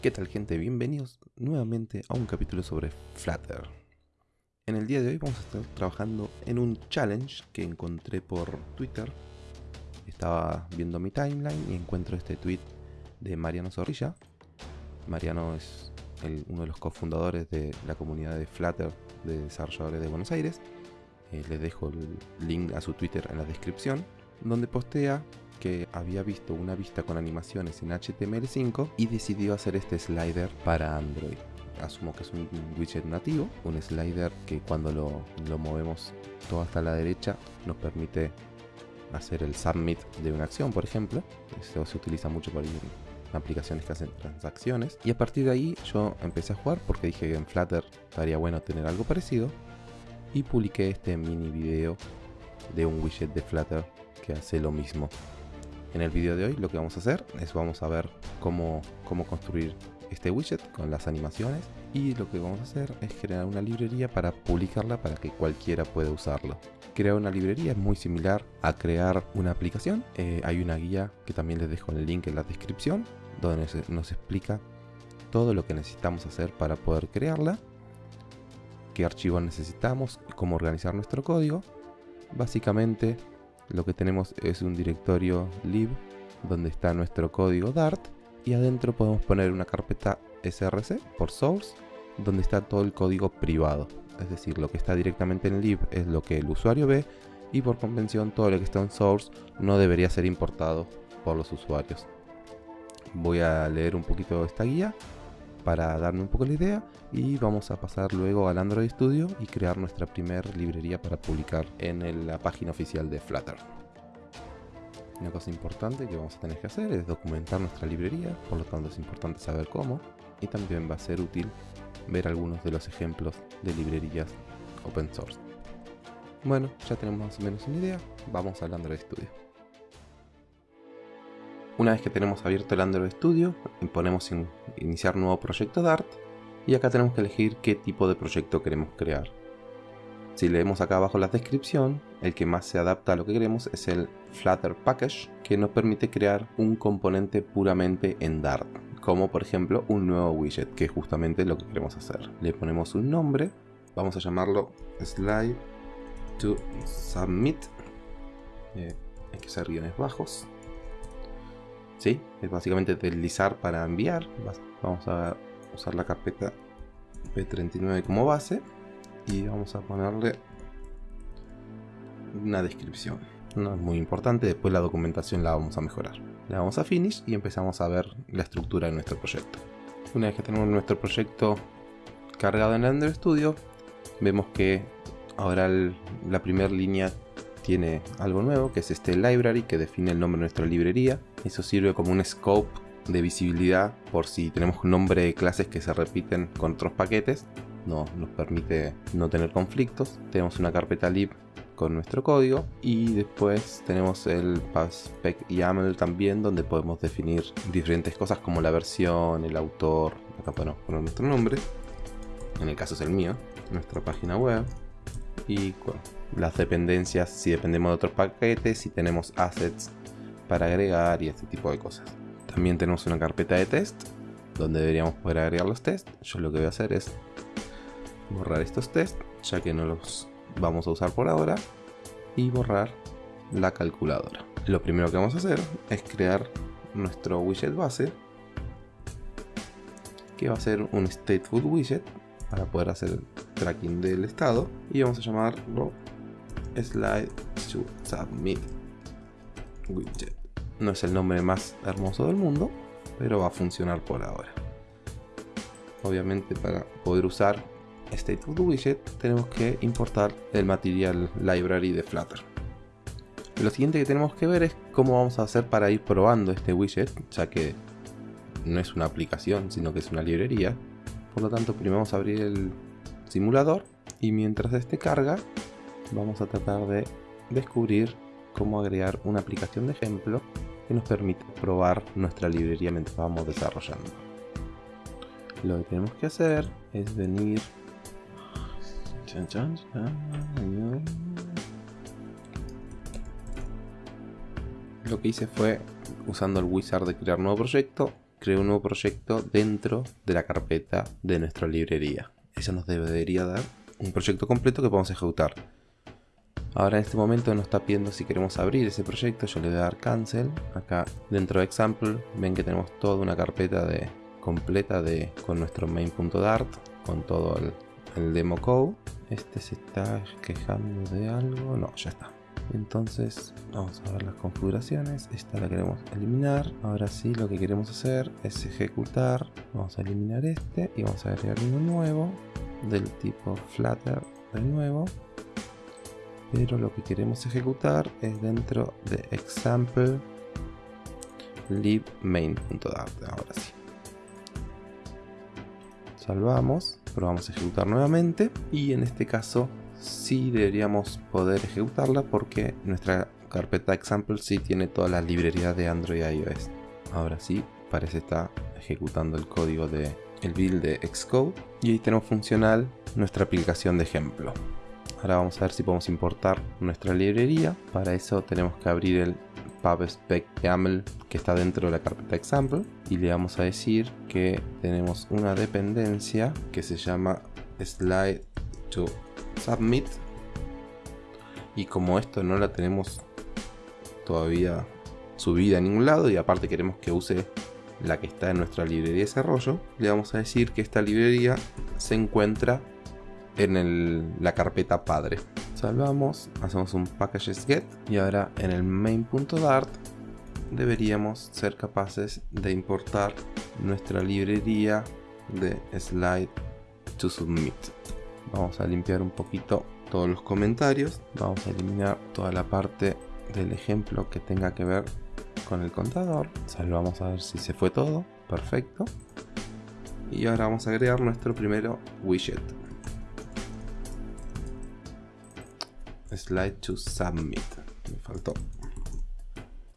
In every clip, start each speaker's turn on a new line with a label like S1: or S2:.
S1: ¿Qué tal gente? Bienvenidos nuevamente a un capítulo sobre Flutter. En el día de hoy vamos a estar trabajando en un challenge que encontré por Twitter. Estaba viendo mi timeline y encuentro este tweet de Mariano Zorrilla. Mariano es uno de los cofundadores de la comunidad de Flutter de desarrolladores de Buenos Aires. Eh, les dejo el link a su Twitter en la descripción, donde postea que había visto una vista con animaciones en HTML5 y decidió hacer este slider para Android. Asumo que es un widget nativo, un slider que cuando lo, movemos todo hasta la derecha nos permite hacer el submit de una acción, por ejemplo. Esto se utiliza mucho para aplicaciones que hacen transacciones. Y a partir de ahí yo empecé a jugar porque dije que en Flutter estaría bueno tener algo parecido. Y publiqué este mini video de un widget de Flutter que hace lo mismo. En el vídeo de hoy lo que vamos a hacer es vamos a ver cómo, cómo construir este widget con las animaciones y lo que vamos a hacer es crear una librería para publicarla para que cualquiera pueda usarlo. Crear una librería es muy similar a crear una aplicación. Eh, hay una guía que también les dejo el link en la descripción donde nos explica todo lo que necesitamos hacer para poder crearla, qué archivos necesitamos, cómo organizar nuestro código. Básicamente lo que tenemos es un directorio lib donde está nuestro código Dart y adentro podemos poner una carpeta src por source donde está todo el código privado. Es decir, lo que está directamente en lib es lo que el usuario ve y por convención todo lo que está en source no debería ser importado por los usuarios. Voy a leer un poquito esta guía para darme un poco la idea y vamos a pasar luego al Android Studio y crear nuestra primera librería para publicar en la página oficial de Flutter. Una cosa importante que vamos a tener que hacer es documentar nuestra librería, por lo tanto es importante saber cómo y también va a ser útil ver algunos de los ejemplos de librerías open source. Bueno, ya tenemos más o menos una idea, vamos al Android Studio. Una vez que tenemos abierto el Android Studio, ponemos iniciar nuevo proyecto Dart y acá tenemos que elegir qué tipo de proyecto queremos crear. Si leemos acá abajo la descripción, el que más se adapta a lo que queremos es el Flutter Package, que nos permite crear un componente puramente en Dart, como por ejemplo un nuevo widget, que es justamente lo que queremos hacer. Le ponemos un nombre, vamos a llamarlo slide to submit, eh, hay que hacer guiones bajos, ¿sí? Es básicamente deslizar para enviar. Vamos a usar la carpeta P39 como base y vamos a ponerle una descripción. No es muy importante, después la documentación la vamos a mejorar. Le damos a Finish y empezamos a ver la estructura de nuestro proyecto. Una vez que tenemos nuestro proyecto cargado en Android Studio, vemos que ahora la primera línea tiene algo nuevo, que es este library que define el nombre de nuestra librería. Eso sirve como un scope de visibilidad por si tenemos un nombre de clases que se repiten con otros paquetes. No, nos permite no tener conflictos. Tenemos una carpeta lib con nuestro código y después tenemos el spec YAML también donde podemos definir diferentes cosas como la versión, el autor, acá podemos poner nuestro nombre, en el caso es el mío, nuestra página web y las dependencias, si dependemos de otros paquetes, si tenemos assets para agregar y este tipo de cosas. También tenemos una carpeta de test donde deberíamos poder agregar los tests. Yo lo que voy a hacer es borrar estos tests, ya que no los vamos a usar por ahora, y borrar la calculadora. Lo primero que vamos a hacer es crear nuestro widget base, que va a ser un stateful widget para poder hacer tracking del estado y vamos a llamarlo slide to submit widget. No es el nombre más hermoso del mundo, pero va a funcionar por ahora. Obviamente para poder usar stateful widget tenemos que importar el material library de Flutter. Lo siguiente que tenemos que ver es cómo vamos a hacer para ir probando este widget, ya que no es una aplicación, sino que es una librería. Por lo tanto, primero vamos a abrir el simulador y mientras este carga vamos a tratar de descubrir cómo agregar una aplicación de ejemplo que nos permite probar nuestra librería mientras vamos desarrollando. Lo que tenemos que hacer es venir lo que hice fue usando el wizard de crear nuevo proyecto creo un nuevo proyecto dentro de la carpeta de nuestra librería. Eso nos debería dar un proyecto completo que podemos ejecutar. Ahora en este momento nos está pidiendo si queremos abrir ese proyecto, yo le voy a dar cancel. Acá dentro de example ven que tenemos toda una carpeta completa de, con nuestro main.dart, con todo el, el demo code. Este se está quejando de algo, no, ya está. Entonces vamos a ver las configuraciones. Esta la queremos eliminar. Ahora sí lo que queremos hacer es ejecutar. Vamos a eliminar este y vamos a agregar uno nuevo del tipo Flutter de nuevo. Pero lo que queremos ejecutar es dentro de example lib main.dart. Ahora sí. Salvamos, probamos a ejecutar nuevamente y en este caso sí deberíamos poder ejecutarla porque nuestra carpeta example sí tiene todas las librerías de Android y iOS. Ahora sí, parece estar ejecutando el código de el build de Xcode y ahí tenemos funcional nuestra aplicación de ejemplo. Ahora vamos a ver si podemos importar nuestra librería. Para eso tenemos que abrir el pubspec YAML que está dentro de la carpeta example y le vamos a decir que tenemos una dependencia que se llama slide to submit y como esto no la tenemos todavía subida a ningún lado y aparte queremos que use la que está en nuestra librería de desarrollo le vamos a decir que esta librería se encuentra en la carpeta padre salvamos hacemos un packages get y ahora en el main.dart deberíamos ser capaces de importar nuestra librería de slide to submit Vamos a limpiar un poquito todos los comentarios. Vamos a eliminar toda la parte del ejemplo que tenga que ver con el contador. Salvamos a ver si se fue todo. Perfecto. Y ahora vamos a agregar nuestro primero widget. Slide to submit. Me faltó.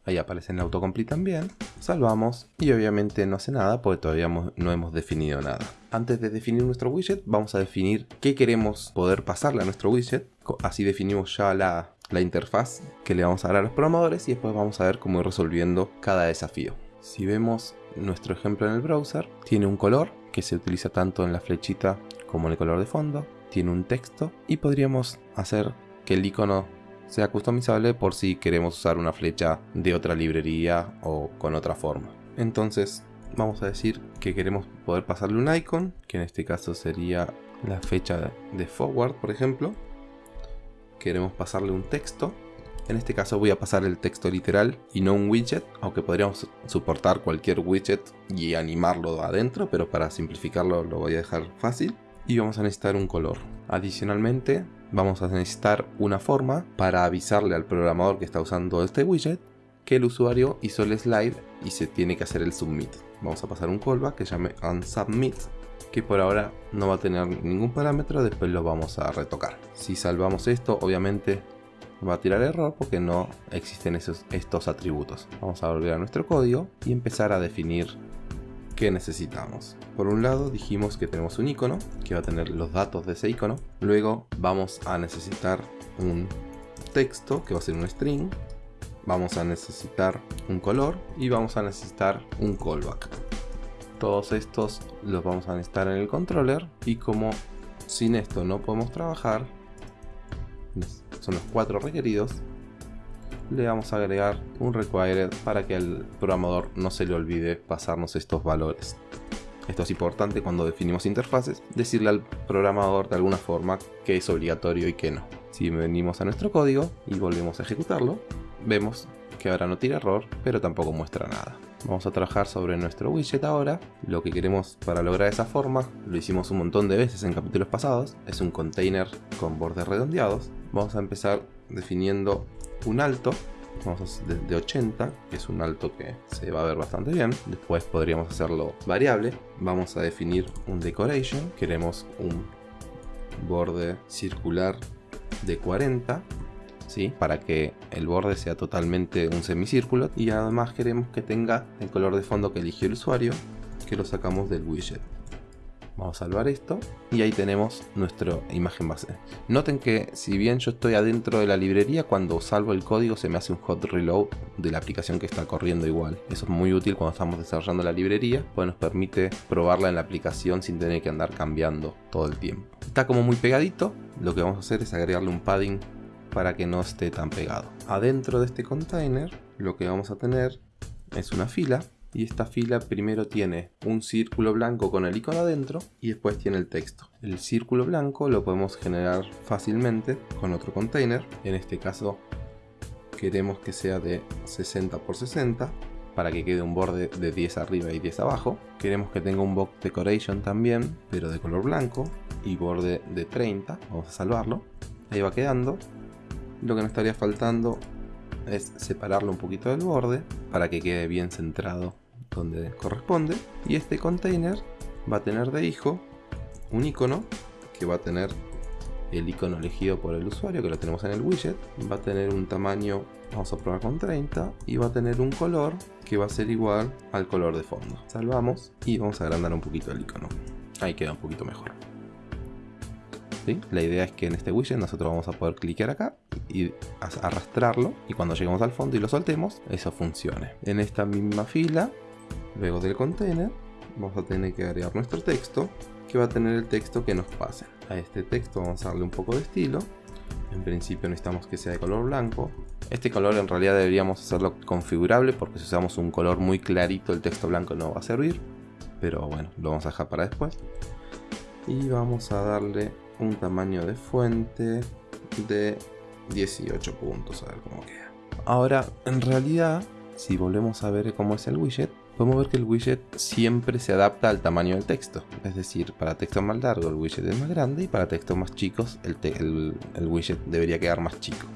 S1: Ahí aparece en autocomplete también. Salvamos y obviamente no hace nada porque todavía no hemos definido nada. Antes de definir nuestro widget vamos a definir qué queremos poder pasarle a nuestro widget. Así definimos ya la, la interfaz que le vamos a dar a los programadores y después vamos a ver cómo ir resolviendo cada desafío. Si vemos nuestro ejemplo en el browser, tiene un color que se utiliza tanto en la flechita como en el color de fondo, tiene un texto y podríamos hacer que el icono sea customizable por si queremos usar una flecha de otra librería o con otra forma. Entonces vamos a decir que queremos poder pasarle un icon, que en este caso sería la fecha de forward, por ejemplo. Queremos pasarle un texto. En este caso voy a pasar el texto literal y no un widget, aunque podríamos soportar cualquier widget y animarlo adentro, pero para simplificarlo lo voy a dejar fácil. Y vamos a necesitar un color. Adicionalmente vamos a necesitar una forma para avisarle al programador que está usando este widget que el usuario hizo el slide y se tiene que hacer el submit. Vamos a pasar un callback que llame onSubmit que por ahora no va a tener ningún parámetro, después lo vamos a retocar. Si salvamos esto, obviamente va a tirar error porque no existen esos, estos atributos. Vamos a volver a nuestro código y empezar a definir qué necesitamos. Por un lado dijimos que tenemos un icono que va a tener los datos de ese icono. Luego vamos a necesitar un texto que va a ser un string. Vamos a necesitar un color y vamos a necesitar un callback. Todos estos los vamos a necesitar en el controller y como sin esto no podemos trabajar, son los cuatro requeridos, le vamos a agregar un required para que al programador no se le olvide pasarnos estos valores. Esto es importante cuando definimos interfaces, decirle al programador de alguna forma que es obligatorio y que no. Si venimos a nuestro código y volvemos a ejecutarlo, vemos que ahora no tira error, pero tampoco muestra nada. Vamos a trabajar sobre nuestro widget ahora. Lo que queremos para lograr esa forma, lo hicimos un montón de veces en capítulos pasados, es un container con bordes redondeados. Vamos a empezar definiendo un alto vamos de 80 que es un alto que se va a ver bastante bien. Después podríamos hacerlo variable. Vamos a definir un decoration. Queremos un borde circular de 40 ¿sí? para que el borde sea totalmente un semicírculo. Y además queremos que tenga el color de fondo que eligió el usuario que lo sacamos del widget Vamos a salvar esto y ahí tenemos nuestra imagen base. Noten que si bien yo estoy adentro de la librería, cuando salvo el código se me hace un hot reload de la aplicación que está corriendo igual. Eso es muy útil cuando estamos desarrollando la librería, pues nos permite probarla en la aplicación sin tener que andar cambiando todo el tiempo. Está como muy pegadito, lo que vamos a hacer es agregarle un padding para que no esté tan pegado. Adentro de este container lo que vamos a tener es una fila y esta fila primero tiene un círculo blanco con el icono adentro y después tiene el texto. El círculo blanco lo podemos generar fácilmente con otro container, en este caso queremos que sea de 60 por 60 para que quede un borde de 10 arriba y 10 abajo. Queremos que tenga un box decoration también, pero de color blanco y borde de 30. Vamos a salvarlo. Ahí va quedando. Lo que nos estaría faltando es separarlo un poquito del borde para que quede bien centrado donde corresponde. Y este container va a tener de hijo un icono que va a tener el icono elegido por el usuario, que lo tenemos en el widget. Va a tener un tamaño, vamos a probar con 30, y va a tener un color que va a ser igual al color de fondo. Salvamos y vamos a agrandar un poquito el icono. Ahí queda un poquito mejor. La idea es que en este widget nosotros vamos a poder clicar acá y arrastrarlo y cuando lleguemos al fondo y lo soltemos, eso funcione. En esta misma fila, luego del container, vamos a tener que agregar nuestro texto que va a tener el texto que nos pase. A este texto vamos a darle un poco de estilo. En principio necesitamos que sea de color blanco. Este color en realidad deberíamos hacerlo configurable porque si usamos un color muy clarito el texto blanco no va a servir. Pero bueno, lo vamos a dejar para después. Y vamos a darle un tamaño de fuente de 18 puntos, a ver cómo queda. Ahora, en realidad, si volvemos a ver cómo es el widget, podemos ver que el widget siempre se adapta al tamaño del texto. Es decir, para texto más largo el widget es más grande y para textos más chicos el, el widget debería quedar más chico.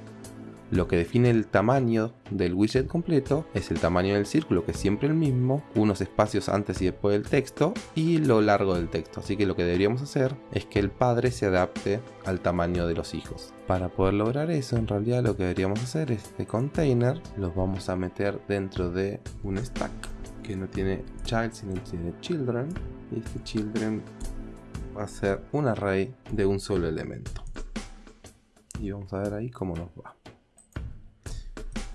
S1: Lo que define el tamaño del widget completo es el tamaño del círculo, que es siempre el mismo, unos espacios antes y después del texto, y lo largo del texto. Así que lo que deberíamos hacer es que el padre se adapte al tamaño de los hijos. Para poder lograr eso, en realidad lo que deberíamos hacer es este container, los vamos a meter dentro de un stack que no tiene child, sino tiene children, y este children va a ser un array de un solo elemento. Y vamos a ver ahí cómo nos va.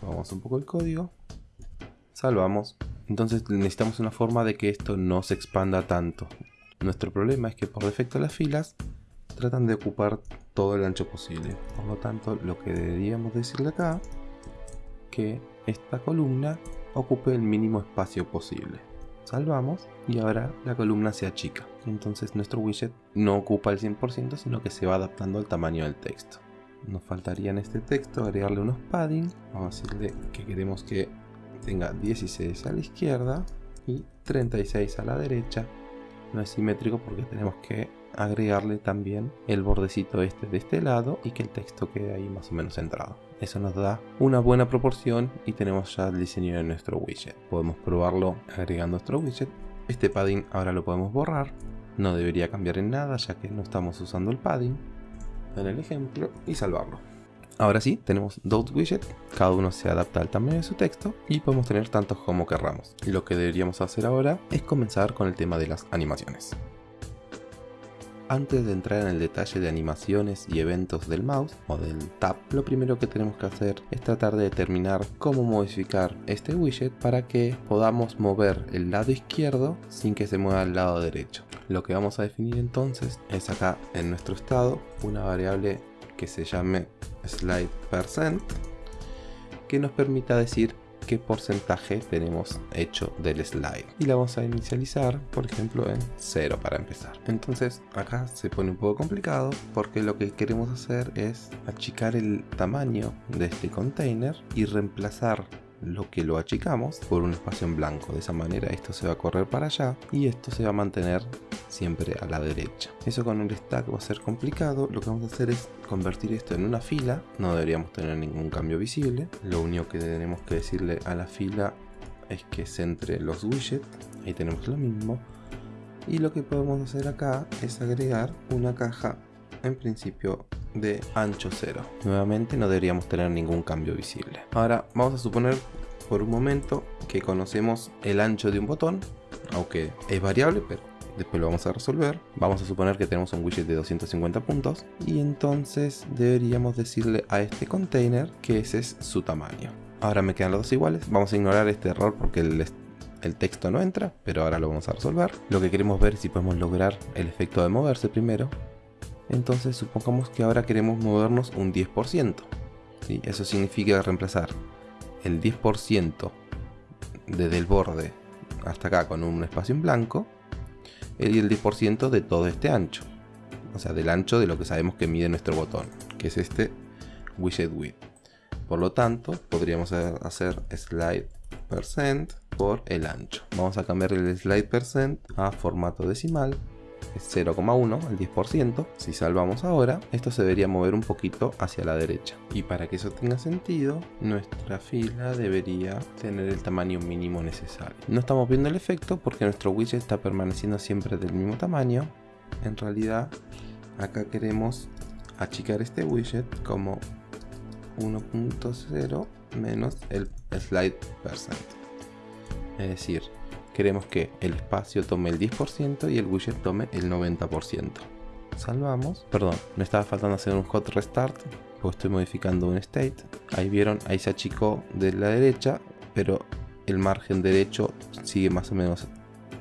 S1: Vamos un poco el código. Salvamos. Entonces necesitamos una forma de que esto no se expanda tanto. Nuestro problema es que por defecto las filas tratan de ocupar todo el ancho posible. Por lo tanto, lo que deberíamos decirle acá, que esta columna ocupe el mínimo espacio posible. Salvamos y ahora la columna se achica. Entonces nuestro widget no ocupa el 100% sino que se va adaptando al tamaño del texto nos faltaría en este texto agregarle unos padding. Vamos a decirle que queremos que tenga 16 a la izquierda y 36 a la derecha. No es simétrico porque tenemos que agregarle también el bordecito este de este lado y que el texto quede ahí más o menos centrado. Eso nos da una buena proporción y tenemos ya el diseño de nuestro widget. Podemos probarlo agregando nuestro widget. Este padding ahora lo podemos borrar. No debería cambiar en nada ya que no estamos usando el padding en el ejemplo y salvarlo. Ahora sí, tenemos dos widgets, cada uno se adapta al tamaño de su texto y podemos tener tantos como querramos. Lo que deberíamos hacer ahora es comenzar con el tema de las animaciones. Antes de entrar en el detalle de animaciones y eventos del mouse o del tab, lo primero que tenemos que hacer es tratar de determinar cómo modificar este widget para que podamos mover el lado izquierdo sin que se mueva el lado derecho. Lo que vamos a definir entonces es acá en nuestro estado una variable que se llame slide que nos permita decir qué porcentaje tenemos hecho del slide. Y la vamos a inicializar por ejemplo en 0 para empezar. Entonces acá se pone un poco complicado porque lo que queremos hacer es achicar el tamaño de este container y reemplazar lo que lo achicamos por un espacio en blanco. De esa manera esto se va a correr para allá y esto se va a mantener siempre a la derecha. Eso con el stack va a ser complicado. Lo que vamos a hacer es convertir esto en una fila. No deberíamos tener ningún cambio visible. Lo único que tenemos que decirle a la fila es que centre los widgets. Ahí tenemos lo mismo. Y lo que podemos hacer acá es agregar una caja en principio de ancho 0. Nuevamente no deberíamos tener ningún cambio visible. Ahora vamos a suponer por un momento que conocemos el ancho de un botón, aunque es variable, pero después lo vamos a resolver. Vamos a suponer que tenemos un widget de 250 puntos y entonces deberíamos decirle a este container que ese es su tamaño. Ahora me quedan los dos iguales, vamos a ignorar este error porque el, el texto no entra, pero ahora lo vamos a resolver. Lo que queremos ver es si podemos lograr el efecto de moverse primero. Entonces supongamos que ahora queremos movernos un 10%. ¿sí? Eso significa reemplazar el 10% desde el borde hasta acá con un espacio en blanco y el 10% de todo este ancho. O sea, del ancho de lo que sabemos que mide nuestro botón, que es este widget width. Por lo tanto, podríamos hacer slide percent por el ancho. Vamos a cambiar el slide percent a formato decimal es 0,1 al 10%. Si salvamos ahora, esto se debería mover un poquito hacia la derecha. Y para que eso tenga sentido, nuestra fila debería tener el tamaño mínimo necesario. No estamos viendo el efecto porque nuestro widget está permaneciendo siempre del mismo tamaño. En realidad, acá queremos achicar este widget como 1.0 menos el slide percent. Es decir, queremos que el espacio tome el 10% y el widget tome el 90%. Salvamos. Perdón, me estaba faltando hacer un hot restart, porque estoy modificando un state. Ahí vieron, ahí se achicó de la derecha, pero el margen derecho sigue más o menos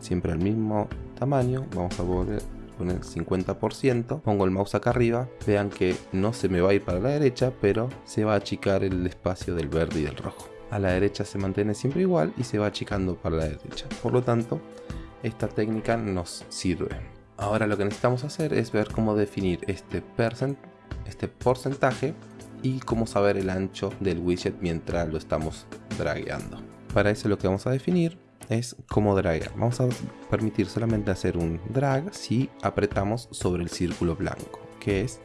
S1: siempre al mismo tamaño. Vamos a volver poner 50%. Pongo el mouse acá arriba. Vean que no se me va a ir para la derecha, pero se va a achicar el espacio del verde y del rojo a la derecha se mantiene siempre igual y se va achicando para la derecha. Por lo tanto, esta técnica nos sirve. Ahora lo que necesitamos hacer es ver cómo definir este, percent, este porcentaje y cómo saber el ancho del widget mientras lo estamos dragueando. Para eso lo que vamos a definir es cómo draguear. Vamos a permitir solamente hacer un drag si apretamos sobre el círculo blanco, que es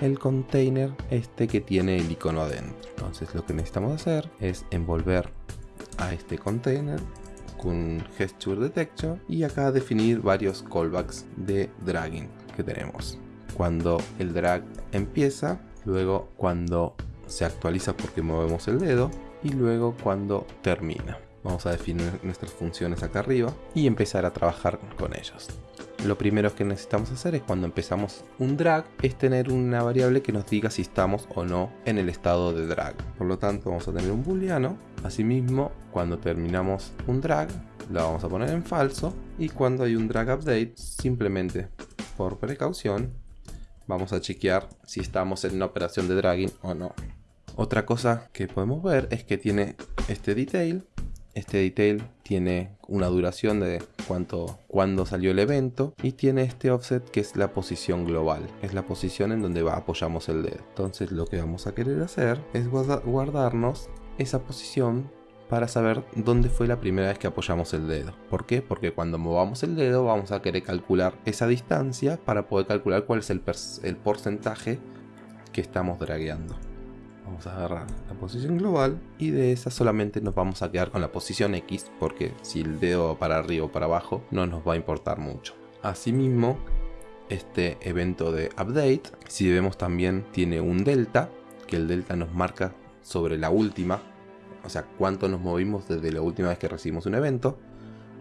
S1: el container este que tiene el icono adentro. Entonces lo que necesitamos hacer es envolver a este container con gesture detection y acá definir varios callbacks de dragging que tenemos. Cuando el drag empieza, luego cuando se actualiza porque movemos el dedo y luego cuando termina. Vamos a definir nuestras funciones acá arriba y empezar a trabajar con ellos lo primero que necesitamos hacer es cuando empezamos un drag, es tener una variable que nos diga si estamos o no en el estado de drag. Por lo tanto vamos a tener un booleano. Asimismo, cuando terminamos un drag, lo vamos a poner en falso. Y cuando hay un drag update, simplemente por precaución, vamos a chequear si estamos en una operación de dragging o no. Otra cosa que podemos ver es que tiene este detail este detail tiene una duración de cuánto, cuándo salió el evento y tiene este offset que es la posición global, es la posición en donde apoyamos el dedo. Entonces lo que vamos a querer hacer es guardarnos esa posición para saber dónde fue la primera vez que apoyamos el dedo. ¿Por qué? Porque cuando movamos el dedo vamos a querer calcular esa distancia para poder calcular cuál es el, el porcentaje que estamos dragueando. Vamos a agarrar la posición global y de esa solamente nos vamos a quedar con la posición X porque si el dedo para arriba o para abajo no nos va a importar mucho. Asimismo, este evento de update, si vemos también tiene un delta, que el delta nos marca sobre la última, o sea, cuánto nos movimos desde la última vez que recibimos un evento.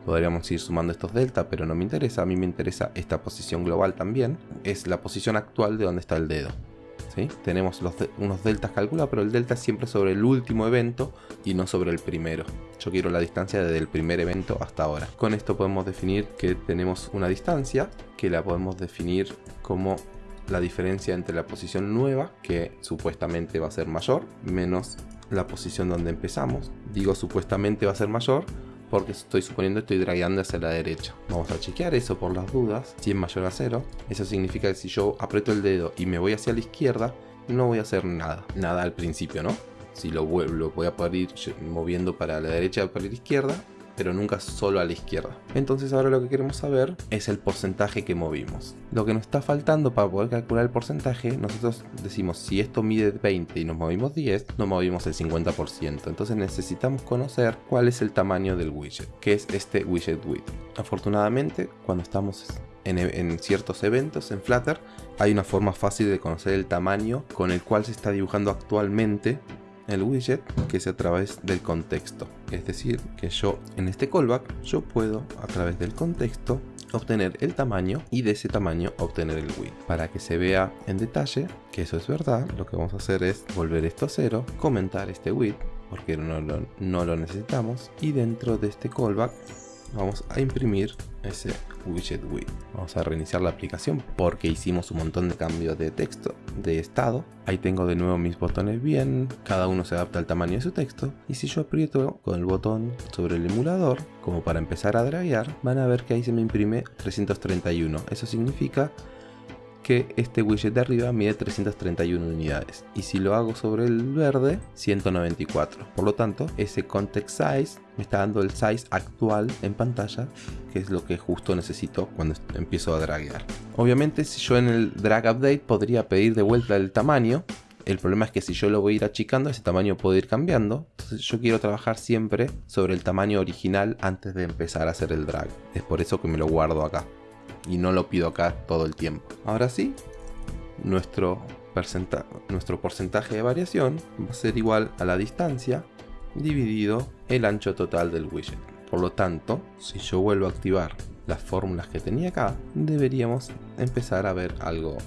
S1: Podríamos ir sumando estos delta, pero no me interesa, a mí me interesa esta posición global también. Es la posición actual de donde está el dedo. Tenemos unos deltas calculados, pero el delta es siempre sobre el último evento y no sobre el primero. Yo quiero la distancia desde el primer evento hasta ahora. Con esto podemos definir que tenemos una distancia, que la podemos definir como la diferencia entre la posición nueva, que supuestamente va a ser mayor, menos la posición donde empezamos. Digo supuestamente va a ser mayor porque estoy suponiendo estoy dragueando hacia la derecha. Vamos a chequear eso por las dudas. Si es mayor a 0, eso significa que si yo aprieto el dedo y me voy hacia la izquierda, no voy a hacer nada. Nada al principio, ¿no? Si lo, lo voy a poder ir moviendo para la derecha o para la izquierda, pero nunca solo a la izquierda. Entonces ahora lo que queremos saber es el porcentaje que movimos. Lo que nos está faltando para poder calcular el porcentaje, nosotros decimos si esto mide 20 y nos movimos 10, nos movimos el 50%. Entonces necesitamos conocer cuál es el tamaño del widget, que es este widget width. Afortunadamente, cuando estamos en, en, ciertos eventos en Flutter hay una forma fácil de conocer el tamaño con el cual se está dibujando actualmente el widget que es a través del contexto. Es decir, que yo en este callback yo puedo a través del contexto obtener el tamaño y de ese tamaño obtener el width. Para que se vea en detalle que eso es verdad, lo que vamos a hacer es volver esto a cero, comentar este width porque no lo, no lo necesitamos y dentro de este callback vamos a imprimir ese widget width. Vamos a reiniciar la aplicación porque hicimos un montón de cambios de texto, de estado. Ahí tengo de nuevo mis botones bien, cada uno se adapta al tamaño de su texto. Y si yo aprieto con el botón sobre el emulador, como para empezar a draguear, van a ver que ahí se me imprime 331. Eso significa que este widget de arriba mide 331 unidades y si lo hago sobre el verde 194 por lo tanto ese context size me está dando el size actual en pantalla que es lo que justo necesito cuando empiezo a draguear obviamente si yo en el drag update podría pedir de vuelta el tamaño el problema es que si yo lo voy a ir achicando, ese tamaño puede ir cambiando. Entonces yo quiero trabajar siempre sobre el tamaño original antes de empezar a hacer el drag. Es por eso que me lo guardo acá y no lo pido acá todo el tiempo. Ahora sí, nuestro, porcentaje de variación va a ser igual a la distancia dividido el ancho total del widget. Por lo tanto, si yo vuelvo a activar las fórmulas que tenía acá, deberíamos empezar a ver algo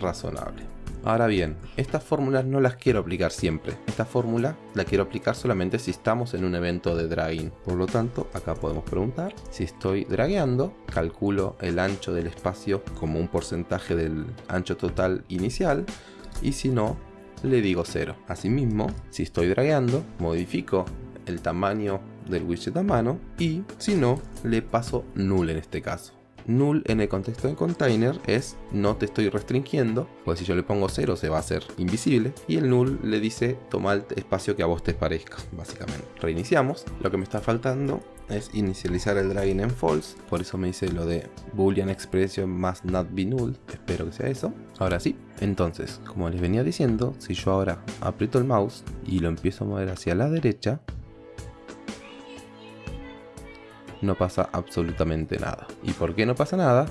S1: razonable. Ahora bien, estas fórmulas no las quiero aplicar siempre. Esta fórmula la quiero aplicar solamente si estamos en un evento de dragging. Por lo tanto, acá podemos preguntar si estoy dragueando, calculo el ancho del espacio como un porcentaje del ancho total inicial y si no, le digo 0. Asimismo, si estoy dragueando, modifico el tamaño del widget a mano y si no, le paso null en este caso null en el contexto del container es no te estoy restringiendo, pues si yo le pongo 0 se va a hacer invisible, y el null le dice toma el espacio que a vos te parezca, básicamente. Reiniciamos, lo que me está faltando es inicializar el dragging en false, por eso me dice lo de boolean expression must not be null, espero que sea eso. Ahora sí, entonces, como les venía diciendo, si yo ahora aprieto el mouse y lo empiezo a mover hacia la derecha, no pasa absolutamente nada. ¿Y por qué no pasa nada?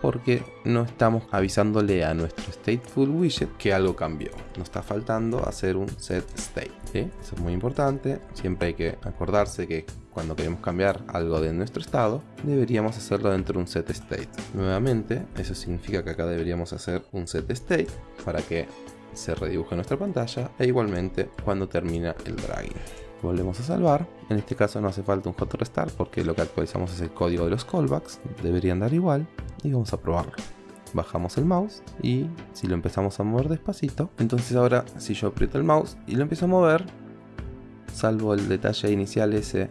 S1: Porque no estamos avisándole a nuestro stateful widget que algo cambió. Nos está faltando hacer un set state. Eso es muy importante. Siempre hay que acordarse que cuando queremos cambiar algo de nuestro estado, deberíamos hacerlo dentro de un set state. Nuevamente, eso significa que acá deberíamos hacer un set state para que se redibuje nuestra pantalla e igualmente cuando termina el dragging volvemos a salvar. En este caso no hace falta un hot restart porque lo que actualizamos es el código de los callbacks, deberían dar igual y vamos a probarlo. Bajamos el mouse y si lo empezamos a mover despacito, entonces ahora si yo aprieto el mouse y lo empiezo a mover, salvo el detalle inicial ese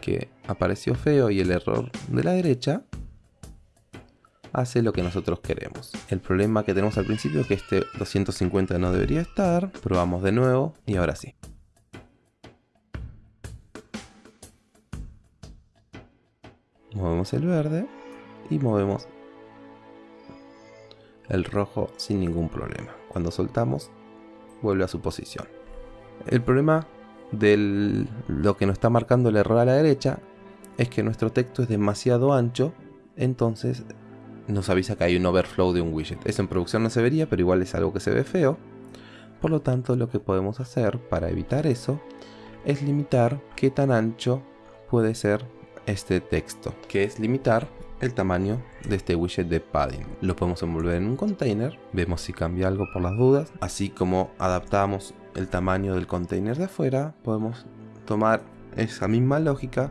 S1: que apareció feo y el error de la derecha, hace lo que nosotros queremos. El problema que tenemos al principio es que este 250 no debería estar, probamos de nuevo y ahora sí. Movemos el verde y movemos el rojo sin ningún problema. Cuando soltamos, vuelve a su posición. El problema de lo que nos está marcando el error a la derecha es que nuestro texto es demasiado ancho, entonces nos avisa que hay un overflow de un widget. Eso en producción no se vería, pero igual es algo que se ve feo. Por lo tanto, lo que podemos hacer para evitar eso es limitar qué tan ancho puede ser este texto, que es limitar el tamaño de este widget de padding. Lo podemos envolver en un container, vemos si cambia algo por las dudas, así como adaptamos el tamaño del container de afuera, podemos tomar esa misma lógica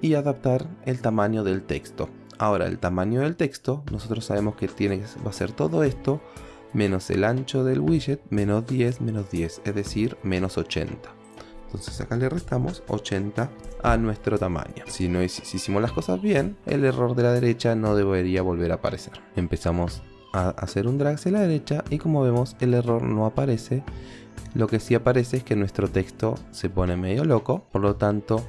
S1: y adaptar el tamaño del texto. Ahora, el tamaño del texto, nosotros sabemos que tiene, va a ser todo esto menos el ancho del widget, menos 10, menos 10, es decir, menos 80. Entonces acá le restamos 80 a nuestro tamaño. Si, no, hicimos las cosas bien, el error de la derecha no debería volver a aparecer. Empezamos a hacer un drag hacia la derecha y como vemos el error no aparece. Lo que sí aparece es que nuestro texto se pone medio loco, por lo tanto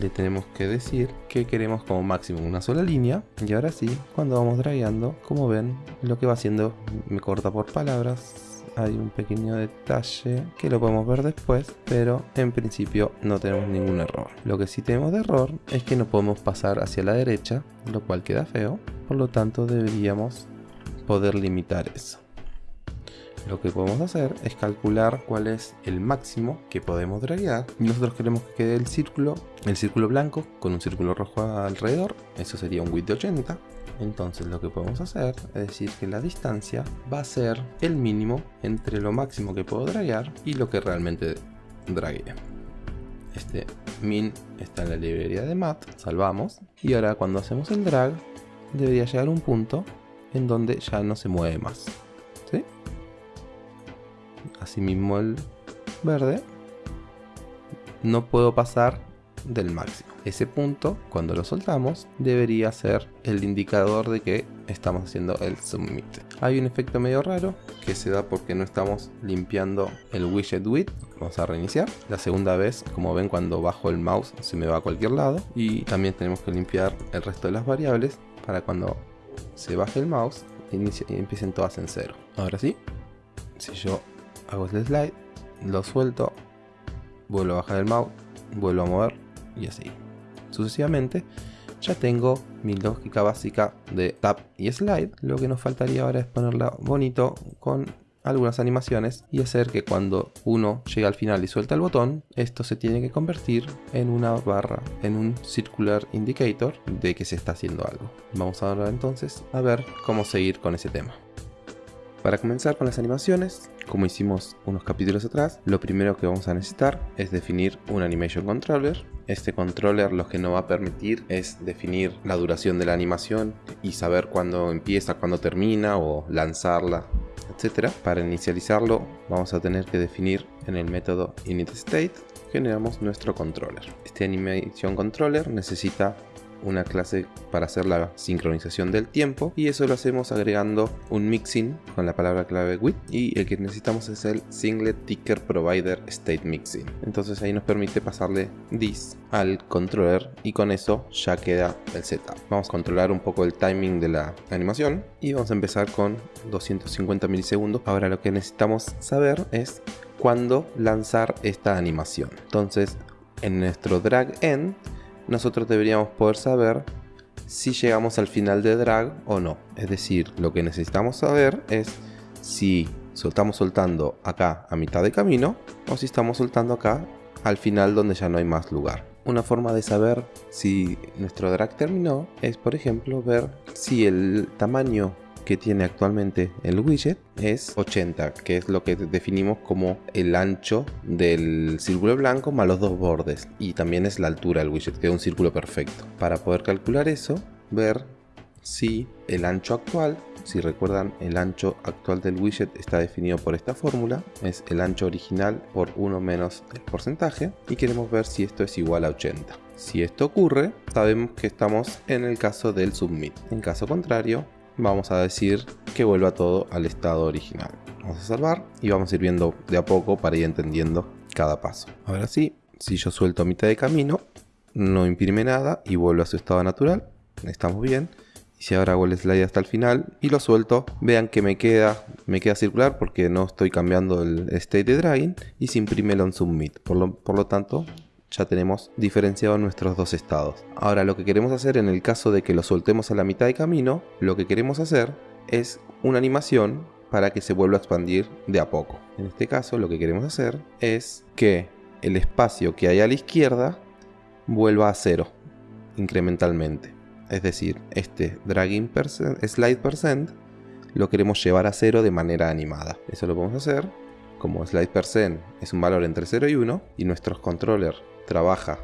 S1: le tenemos que decir que queremos como máximo una sola línea y ahora sí, cuando vamos dragueando, como ven, lo que va haciendo me corta por palabras hay un pequeño detalle que lo podemos ver después, pero en principio no tenemos ningún error. Lo que sí tenemos de error es que no podemos pasar hacia la derecha, lo cual queda feo, por lo tanto deberíamos poder limitar eso. lo que podemos hacer es calcular cuál es el máximo que podemos draguear. Nosotros queremos que quede el círculo, el círculo blanco con un círculo rojo alrededor. Eso sería un width de 80. Entonces lo que podemos hacer es decir que la distancia va a ser el mínimo entre lo máximo que puedo draguear y lo que realmente draguee. Este min está en la librería de mat, salvamos. Y ahora cuando hacemos el drag debería llegar un punto en donde ya no se mueve más. ¿Sí? Asimismo el verde. No puedo pasar del máximo. Ese punto, cuando lo soltamos, debería ser el indicador de que estamos haciendo el submit. Hay un efecto medio raro que se da porque no estamos limpiando el widget width. Vamos a reiniciar. La segunda vez, como ven cuando bajo el mouse se me va a cualquier lado. Y también tenemos que limpiar el resto de las variables para cuando se baje el mouse y empiecen todas en cero. Ahora sí, si yo hago el slide, lo suelto, vuelvo a bajar el mouse, vuelvo a mover y así. Sucesivamente, ya tengo mi lógica básica de tap y slide. Lo que nos faltaría ahora es ponerla bonito con algunas animaciones y hacer que cuando uno llega al final y suelta el botón, esto se tiene que convertir en una barra, en un circular indicator de que se está haciendo algo. Vamos ahora entonces a ver cómo seguir con ese tema. Para comenzar con las animaciones, como hicimos unos capítulos atrás, lo primero que vamos a necesitar es definir un Animation Controller. Este controller lo que nos va a permitir es definir la duración de la animación y saber cuándo empieza, cuándo termina o lanzarla, etc. Para inicializarlo vamos a tener que definir en el método initState generamos nuestro controller. Este Animation Controller necesita una clase para hacer la sincronización del tiempo y eso lo hacemos agregando un mixing con la palabra clave with y el que necesitamos es el singlet ticker provider state mixing. Entonces ahí nos permite pasarle this al controller y con eso ya queda el setup. Vamos a controlar un poco el timing de la animación y vamos a empezar con 250 milisegundos. Ahora lo que necesitamos saber es cuándo lanzar esta animación. Entonces en nuestro drag end nosotros deberíamos poder saber si llegamos al final de drag o no. Es decir, lo que necesitamos saber es si estamos soltando acá a mitad de camino o si estamos soltando acá al final donde ya no hay más lugar. Una forma de saber si nuestro drag terminó es, por ejemplo, ver si el tamaño que tiene actualmente el widget es 80, que es lo que definimos como el ancho del círculo blanco más los dos bordes. Y también es la altura del widget, que es un círculo perfecto. Para poder calcular eso, ver si el ancho actual, si recuerdan el ancho actual del widget está definido por esta fórmula, es el ancho original por 1 menos el porcentaje y queremos ver si esto es igual a 80. Si esto ocurre, sabemos que estamos en el caso del submit. En caso contrario, vamos a decir que vuelva todo al estado original. Vamos a salvar y vamos a ir viendo de a poco para ir entendiendo cada paso. Ahora sí, si yo suelto a mitad de camino, no imprime nada y vuelve a su estado natural. Estamos bien. Y si ahora hago el slide hasta el final y lo suelto, vean que me queda, me queda circular porque no estoy cambiando el state de dragging y se imprime el on submit. Por lo, por lo tanto, ya tenemos diferenciado nuestros dos estados. Ahora lo que queremos hacer en el caso de que lo soltemos a la mitad de camino, lo que queremos hacer es una animación para que se vuelva a expandir de a poco. En este caso lo que queremos hacer es que el espacio que hay a la izquierda vuelva a cero incrementalmente. Es decir, este dragging slide percent lo queremos llevar a cero de manera animada. Eso lo podemos hacer como slide percent es un valor entre 0 y 1 y nuestros controllers trabaja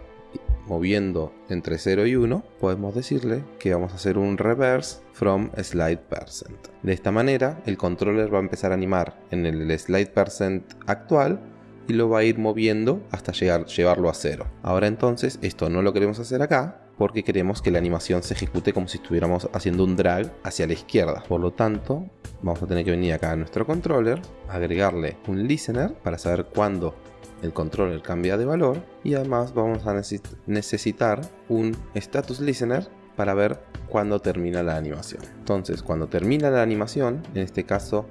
S1: moviendo entre 0 y 1, podemos decirle que vamos a hacer un reverse from slide percent. De esta manera, el controller va a empezar a animar en el slide percent actual y lo va a ir moviendo hasta llegar, llevarlo a 0. Ahora entonces, esto no lo queremos hacer acá, porque queremos que la animación se ejecute como si estuviéramos haciendo un drag hacia la izquierda. Por lo tanto, vamos a tener que venir acá a nuestro controller, agregarle un listener para saber cuándo el controller cambia de valor y además vamos a necesitar un status listener para ver cuándo termina la animación. Entonces, cuando termina la animación, en este caso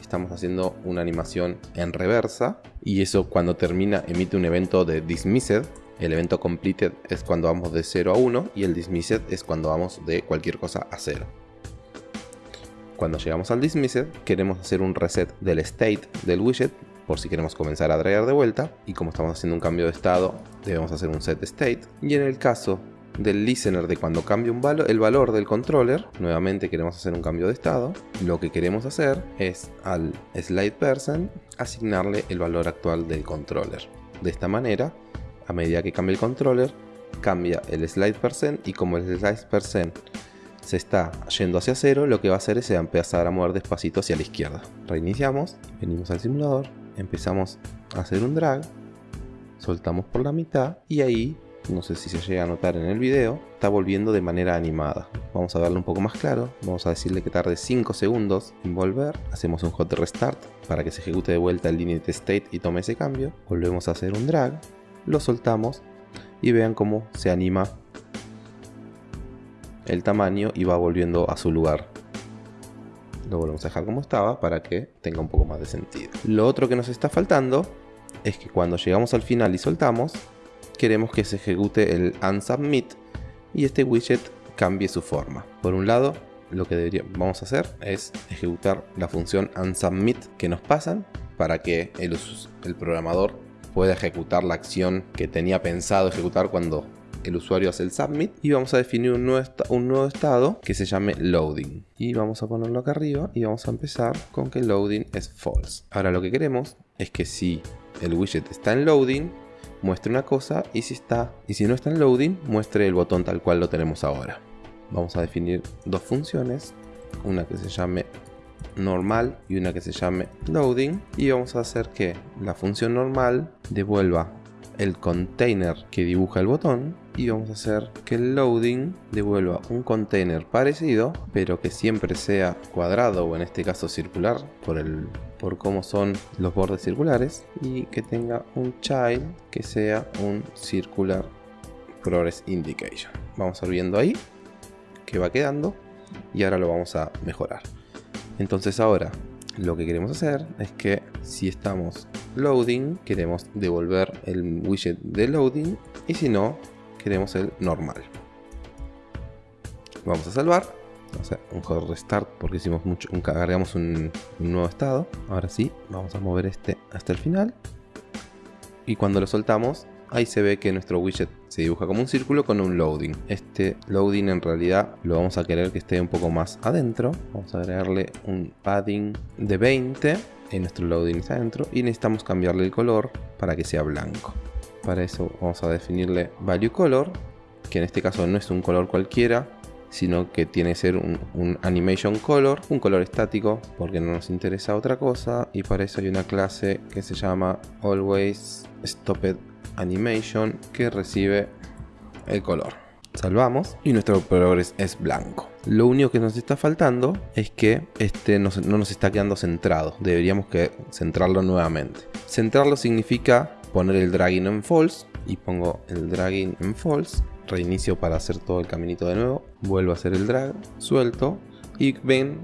S1: estamos haciendo una animación en reversa y eso cuando termina emite un evento de dismissed. El evento completed es cuando vamos de 0 a 1 y el dismissed es cuando vamos de cualquier cosa a 0. Cuando llegamos al dismissed, queremos hacer un reset del state del widget por si queremos comenzar a traer de vuelta y como estamos haciendo un cambio de estado debemos hacer un set state y en el caso del listener de cuando cambia un el valor del controller, nuevamente queremos hacer un cambio de estado, lo que queremos hacer es al slide person asignarle el valor actual del controller. De esta manera, a medida que cambia el controller, cambia el slide percent y como el slide percent se está yendo hacia cero, lo que va a hacer es empezar a mover despacito hacia la izquierda. Reiniciamos, venimos al simulador, empezamos a hacer un drag, soltamos por la mitad y ahí no sé si se llega a notar en el video, está volviendo de manera animada. Vamos a darle un poco más claro, vamos a decirle que tarde 5 segundos en volver, hacemos un hot restart para que se ejecute de vuelta el init state y tome ese cambio, volvemos a hacer un drag, lo soltamos y vean cómo se anima el tamaño y va volviendo a su lugar. Lo volvemos a dejar como estaba para que tenga un poco más de sentido. Lo otro que nos está faltando es que cuando llegamos al final y soltamos, queremos que se ejecute el unsubmit y este widget cambie su forma. Por un lado, lo que vamos a hacer es ejecutar la función unsubmit que nos pasan para que el, el programador pueda ejecutar la acción que tenía pensado ejecutar cuando el usuario hace el submit y vamos a definir un nuevo, estado que se llame loading. Y vamos a ponerlo acá arriba y vamos a empezar con que loading es false. Ahora lo que queremos es que si el widget está en loading muestre una cosa y si está y si no está en loading muestre el botón tal cual lo tenemos ahora. Vamos a definir dos funciones, una que se llame normal y una que se llame loading. Y vamos a hacer que la función normal devuelva el container que dibuja el botón y vamos a hacer que el loading devuelva un container parecido pero que siempre sea cuadrado o en este caso circular por el por cómo son los bordes circulares y que tenga un child que sea un circular progress indication. Vamos a ir viendo ahí que va quedando y ahora lo vamos a mejorar. Entonces ahora lo que queremos hacer es que si estamos loading queremos devolver el widget de loading y si no queremos el normal. Vamos a salvar un hot restart porque hicimos mucho, un, un, nuevo estado. Ahora sí, vamos a mover este hasta el final. Y cuando lo soltamos, ahí se ve que nuestro widget se dibuja como un círculo con un loading. Este loading en realidad lo vamos a querer que esté un poco más adentro. Vamos a agregarle un padding de 20 en nuestro loading está adentro y necesitamos cambiarle el color para que sea blanco. Para eso vamos a definirle value color, que en este caso no es un color cualquiera, sino que tiene que ser un, animation color, un color estático, porque no nos interesa otra cosa, y para eso hay una clase que se llama always stopped animation que recibe el color. Salvamos y nuestro progress es blanco. Lo único que nos está faltando es que este no, no nos está quedando centrado. Deberíamos que centrarlo nuevamente. Centrarlo significa poner el dragging en false y pongo el dragging en false reinicio para hacer todo el caminito de nuevo, vuelvo a hacer el drag, suelto y ven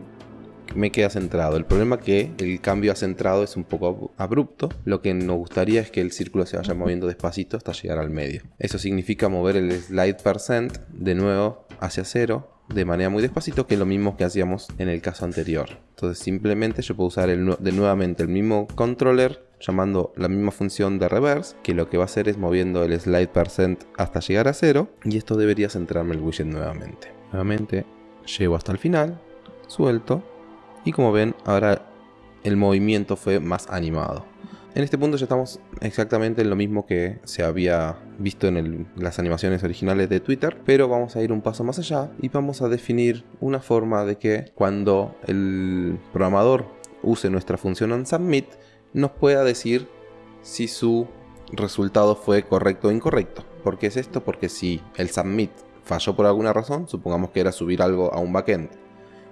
S1: me queda centrado. El problema es que el cambio a centrado es un poco abrupto. Lo que nos gustaría es que el círculo se vaya moviendo despacito hasta llegar al medio. Eso significa mover el slide percent de nuevo hacia cero de manera muy despacito que es lo mismo que hacíamos en el caso anterior. Entonces simplemente yo puedo usar el, de nuevamente el mismo controller llamando la misma función de reverse que lo que va a hacer es moviendo el slide percent hasta llegar a cero y esto debería centrarme el widget nuevamente. Nuevamente llego hasta el final, suelto y como ven ahora el movimiento fue más animado. En este punto ya estamos exactamente en lo mismo que se había visto en las animaciones originales de Twitter, pero vamos a ir un paso más allá y vamos a definir una forma de que cuando el programador use nuestra función onSubmit nos pueda decir si su resultado fue correcto o incorrecto. ¿Por qué es esto? Porque si el submit falló por alguna razón, supongamos que era subir algo a un backend,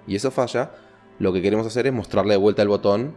S1: y eso falla, lo que queremos hacer es mostrarle de vuelta el botón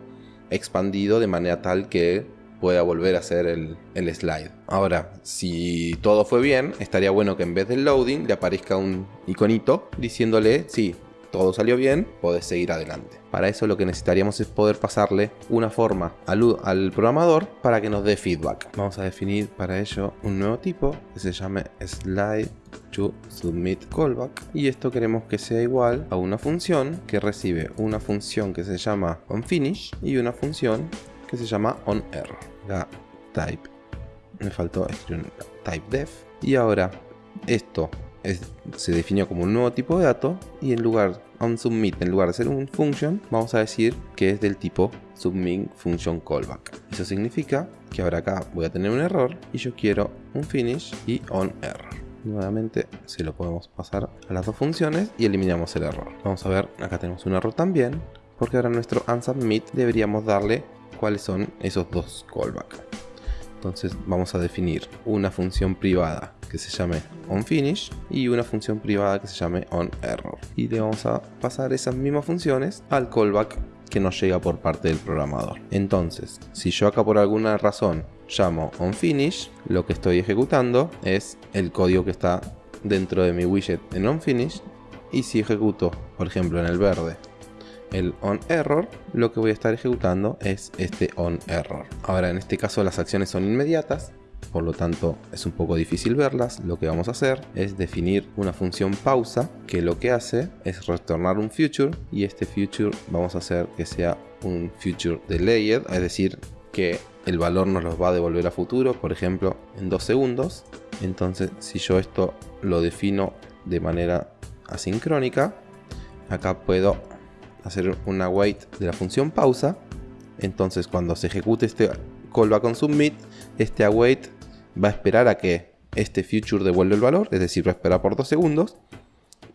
S1: expandido de manera tal que pueda volver a hacer el, slide. Ahora, si todo fue bien, estaría bueno que en vez del loading le aparezca un iconito diciéndole, sí, todo salió bien, podés seguir adelante. Para eso lo que necesitaríamos es poder pasarle una forma al, al programador para que nos dé feedback. Vamos a definir para ello un nuevo tipo que se llame slide to submit callback y esto queremos que sea igual a una función que recibe una función que se llama onFinish y una función que se llama onError. La type, me faltó escribir type def y ahora esto se definió como un nuevo tipo de dato y en lugar onSubmit, en lugar de ser un function, vamos a decir que es del tipo submit function callback. Eso significa que ahora acá voy a tener un error y yo quiero un finish y on error. Nuevamente se lo podemos pasar a las dos funciones y eliminamos el error. Vamos a ver, acá tenemos un error también, porque ahora nuestro onSubmit deberíamos darle cuáles son esos dos callbacks. Entonces vamos a definir una función privada que se llame onFinish y una función privada que se llame onError. Y le vamos a pasar esas mismas funciones al callback que nos llega por parte del programador. Entonces, si yo acá por alguna razón llamo onFinish, lo que estoy ejecutando es el código que está dentro de mi widget en onFinish. Y si ejecuto, por ejemplo, en el verde el onError, lo que voy a estar ejecutando es este onError. Ahora en este caso las acciones son inmediatas, por lo tanto es un poco difícil verlas. Lo que vamos a hacer es definir una función pausa que lo que hace es retornar un future y este future vamos a hacer que sea un future delayed, es decir que el valor nos los va a devolver a futuro, por ejemplo en dos segundos. Entonces si yo esto lo defino de manera asincrónica, acá puedo hacer una wait de la función pausa. Entonces cuando se ejecute este callback on submit, este await va a esperar a que este future devuelva el valor, es decir, va a esperar por dos segundos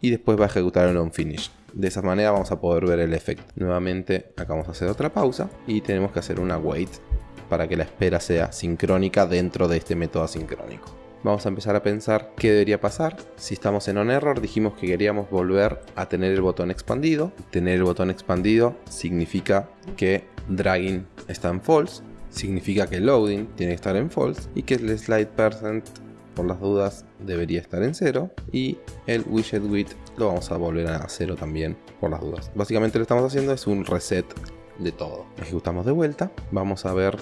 S1: y después va a ejecutar el onFinish. De esa manera vamos a poder ver el efecto. Nuevamente acá vamos a hacer otra pausa y tenemos que hacer una wait para que la espera sea sincrónica dentro de este método asincrónico vamos a empezar a pensar qué debería pasar. Si estamos en on error, dijimos que queríamos volver a tener el botón expandido. Tener el botón expandido significa que dragging está en false, significa que loading tiene que estar en false y que el slide percent por las dudas debería estar en cero y el widget width lo vamos a volver a cero también por las dudas. Básicamente lo que estamos haciendo es un reset de todo. Ejecutamos de vuelta, vamos a ver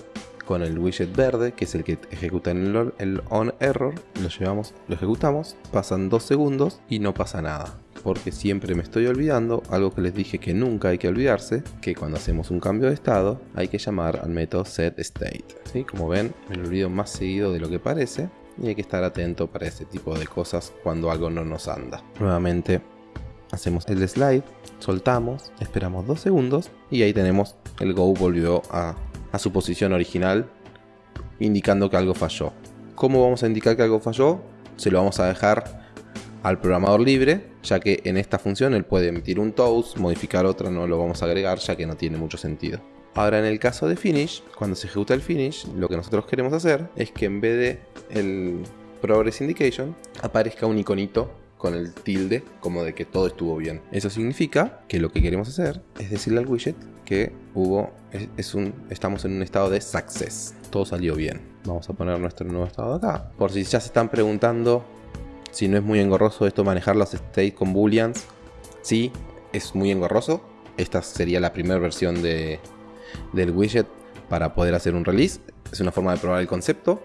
S1: con el widget verde, que es el que ejecuta el, el on error, lo llevamos, lo ejecutamos, pasan dos segundos y no pasa nada. Porque siempre me estoy olvidando, algo que les dije que nunca hay que olvidarse, que cuando hacemos un cambio de estado hay que llamar al método setState. ¿sí? Como ven, me lo olvido más seguido de lo que parece y hay que estar atento para este tipo de cosas cuando algo no nos anda. Nuevamente hacemos el slide, soltamos, esperamos dos segundos y ahí tenemos el Go volvió a a su posición original, indicando que algo falló. ¿Cómo vamos a indicar que algo falló? Se lo vamos a dejar al programador libre, ya que en esta función él puede emitir un toast, modificar otra, no lo vamos a agregar, ya que no tiene mucho sentido. Ahora en el caso de finish, cuando se ejecuta el finish, lo que nosotros queremos hacer es que en vez de el progress indication aparezca un iconito con el tilde como de que todo estuvo bien. Eso significa que lo que queremos hacer es decirle al widget que hubo, es, un, estamos en un estado de success. Todo salió bien. Vamos a poner nuestro nuevo estado acá. Por si ya se están preguntando si no es muy engorroso esto manejar los states con booleans. Sí, es muy engorroso. Esta sería la primera versión de, del widget para poder hacer un release. Es una forma de probar el concepto.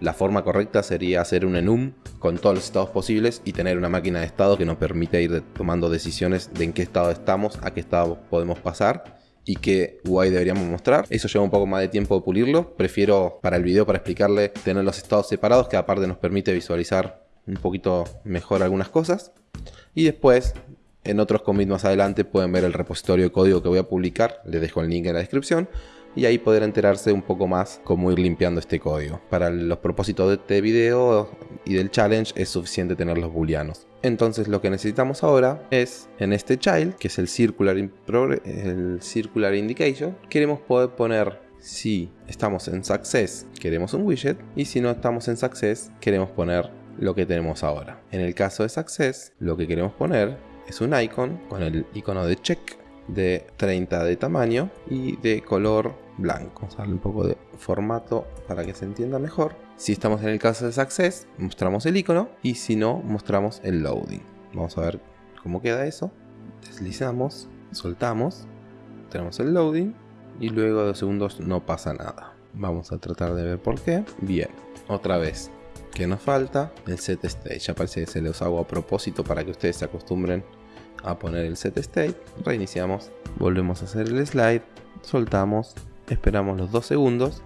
S1: La forma correcta sería hacer un enum con todos los estados posibles y tener una máquina de estado que nos permite ir tomando decisiones de en qué estado estamos, a qué estado podemos pasar y qué UI deberíamos mostrar. Eso lleva un poco más de tiempo de pulirlo. Prefiero para el video, para explicarle, tener los estados separados que aparte nos permite visualizar un poquito mejor algunas cosas. Y después, en otros commits más adelante, pueden ver el repositorio de código que voy a publicar. Les dejo el link en la descripción y ahí poder enterarse un poco más cómo ir limpiando este código. Para los propósitos de este video y del challenge es suficiente tener los booleanos. Entonces lo que necesitamos ahora es en este child, que es el circular, el circular indication, queremos poder poner si estamos en success queremos un widget y si no estamos en success queremos poner lo que tenemos ahora. En el caso de success lo que queremos poner es un icon con el icono de check de 30 de tamaño y de color blanco. Vamos a darle un poco de formato para que se entienda mejor. Si estamos en el caso de Success, mostramos el icono y si no, mostramos el loading. Vamos a ver cómo queda eso. Deslizamos, soltamos, tenemos el loading y luego de dos segundos no pasa nada. Vamos a tratar de ver por qué. Bien, otra vez. ¿Qué nos falta? El set state. Ya parece que se los hago a propósito para que ustedes se acostumbren a poner el set state. Reiniciamos, volvemos a hacer el slide, soltamos, esperamos los dos segundos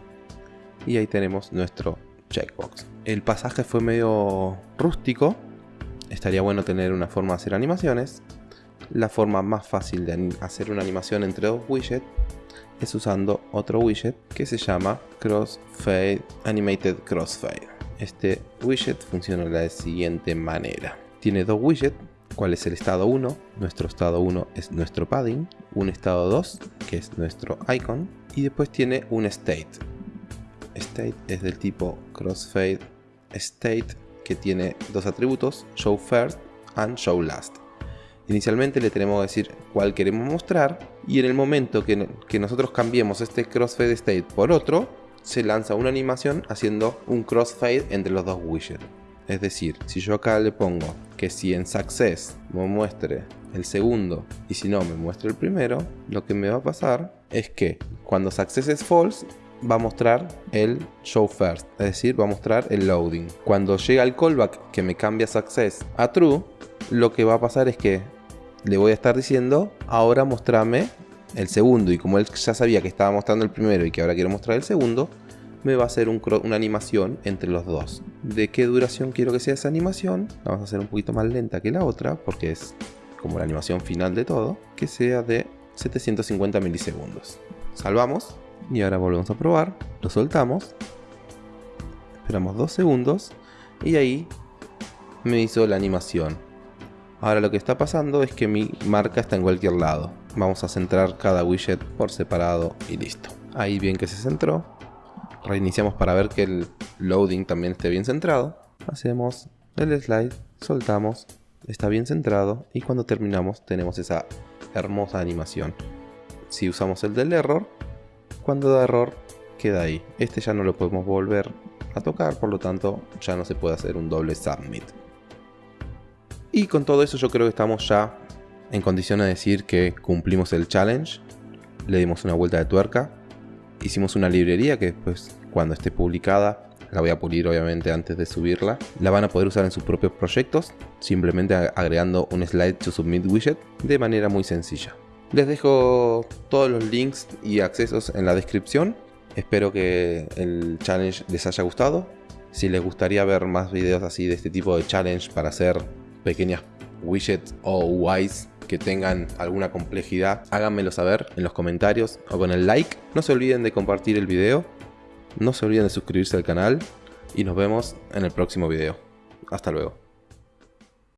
S1: y ahí tenemos nuestro checkbox. El pasaje fue medio rústico. Estaría bueno tener una forma de hacer animaciones. La forma más fácil de hacer una animación entre dos widgets es usando otro widget que se llama Crossfade Animated Crossfade. Este widget funciona de la siguiente manera. Tiene dos widgets, cuál es el estado 1, nuestro estado 1 es nuestro padding, un estado 2 que es nuestro icon y después tiene un state. State es del tipo crossfade state que tiene dos atributos, show first and show last. Inicialmente le tenemos que decir cuál queremos mostrar y en el momento que, nosotros cambiemos este crossfade state por otro, se lanza una animación haciendo un crossfade entre los dos widgets. Es decir, si yo acá le pongo que si en success me muestre el segundo y si no me muestre el primero, lo que me va a pasar es que cuando success es false va a mostrar el show first, es decir, va a mostrar el loading. Cuando llega el callback que me cambia success a true, lo que va a pasar es que le voy a estar diciendo, ahora mostrame el segundo. Y como él ya sabía que estaba mostrando el primero y que ahora quiero mostrar el segundo, me va a hacer una animación entre los dos. ¿De qué duración quiero que sea esa animación? La vamos a hacer un poquito más lenta que la otra, porque es como la animación final de todo, que sea de 750 milisegundos. Salvamos y ahora volvemos a probar, lo soltamos, esperamos dos segundos y ahí me hizo la animación. Ahora lo que está pasando es que mi marca está en cualquier lado. Vamos a centrar cada widget por separado y listo. Ahí bien que se centró. Reiniciamos para ver que el loading también esté bien centrado. Hacemos el slide, soltamos, está bien centrado y cuando terminamos tenemos esa hermosa animación. Si usamos el del error, cuando da error queda ahí. Este ya no lo podemos volver a tocar, por lo tanto ya no se puede hacer un doble submit. Y con todo eso yo creo que estamos ya en condiciones de decir que cumplimos el challenge, le dimos una vuelta de tuerca, hicimos una librería que después cuando esté publicada la voy a pulir obviamente antes de subirla. La van a poder usar en sus propios proyectos, simplemente agregando un slide to submit widget de manera muy sencilla. Les dejo todos los links y accesos en la descripción. Espero que el challenge les haya gustado. Si les gustaría ver más videos así de este tipo de challenge para hacer pequeñas widgets o UIs que tengan alguna complejidad, háganmelo saber en los comentarios o con el like. No se olviden de compartir el video, no se olviden de suscribirse al canal y nos vemos en el próximo video. Hasta luego.